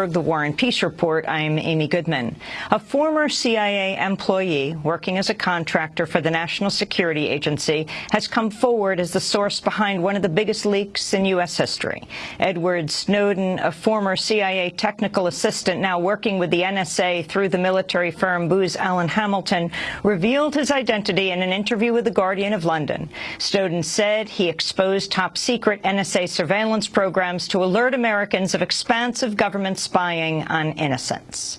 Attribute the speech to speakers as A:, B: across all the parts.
A: Ellsberg, The War and Peace Report. I'm Amy Goodman. A former CIA employee working as a contractor for the National Security Agency has come forward as the source behind one of the biggest leaks in U.S. history. Edward Snowden, a former CIA technical assistant now working with the NSA through the military firm Booz Allen Hamilton, revealed his identity in an interview with The Guardian of London. Snowden said he exposed top-secret NSA surveillance programs to alert Americans of expansive government spying on innocents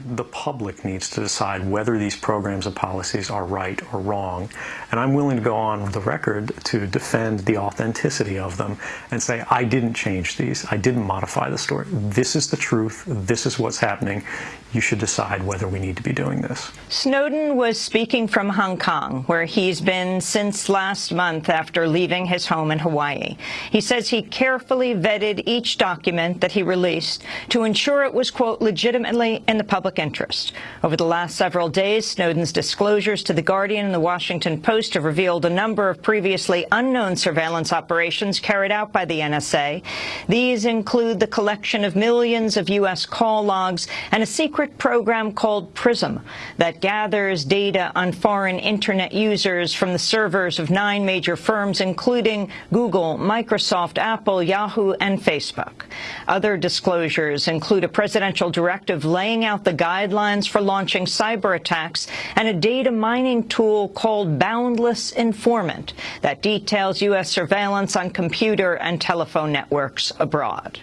B: the public needs to decide whether these programs and policies are right or wrong. And I'm willing to go on the record to defend the authenticity of them and say, I didn't change these. I didn't modify the story. This is the truth. This is what's happening. You should decide whether we need to be doing this.
A: Snowden was speaking from Hong Kong, where he's been since last month after leaving his home in Hawaii. He says he carefully vetted each document that he released to ensure it was, quote, legitimately in the public public interest. Over the last several days, Snowden's disclosures to The Guardian and The Washington Post have revealed a number of previously unknown surveillance operations carried out by the NSA. These include the collection of millions of U.S. call logs and a secret program called PRISM that gathers data on foreign Internet users from the servers of nine major firms, including Google, Microsoft, Apple, Yahoo, and Facebook. Other disclosures include a presidential directive laying out the guidelines for launching cyber attacks and a data mining tool called Boundless Informant that details U.S. surveillance on computer and telephone networks abroad.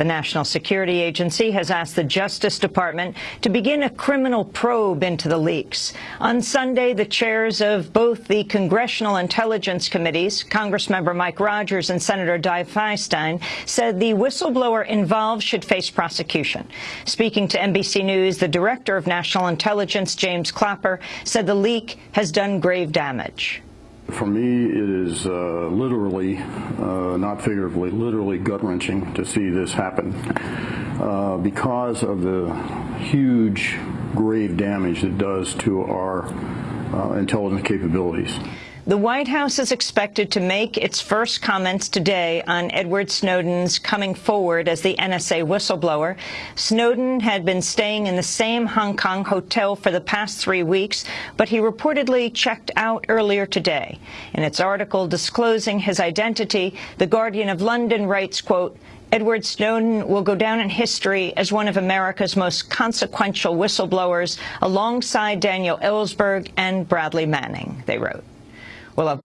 A: The National Security Agency has asked the Justice Department to begin a criminal probe into the leaks. On Sunday, the chairs of both the Congressional Intelligence Committees, Congressmember Mike Rogers and Senator Dianne Feinstein, said the whistleblower involved should face prosecution. Speaking to NBC News, the Director of National Intelligence, James Clapper, said the leak has done grave damage.
C: For me, it is uh, literally, uh, not figuratively, literally gut-wrenching to see this happen uh, because of the huge, grave damage it does to our uh, intelligence capabilities.
A: The White House is expected to make its first comments today on Edward Snowden's coming forward as the NSA whistleblower. Snowden had been staying in the same Hong Kong hotel for the past three weeks, but he reportedly checked out earlier today. In its article disclosing his identity, The Guardian of London writes, quote, Edward Snowden will go down in history as one of America's most consequential whistleblowers alongside Daniel Ellsberg and Bradley Manning, they wrote. Olá.